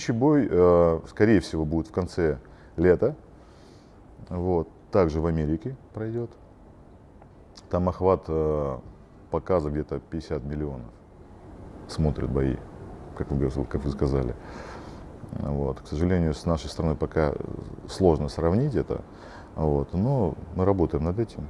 Следующий бой, э, скорее всего, будет в конце лета. Вот. Также в Америке пройдет. Там охват э, показа где-то 50 миллионов. Смотрят бои, как вы, как вы сказали. Вот. К сожалению, с нашей стороны пока э, сложно сравнить это. Вот. Но мы работаем над этим.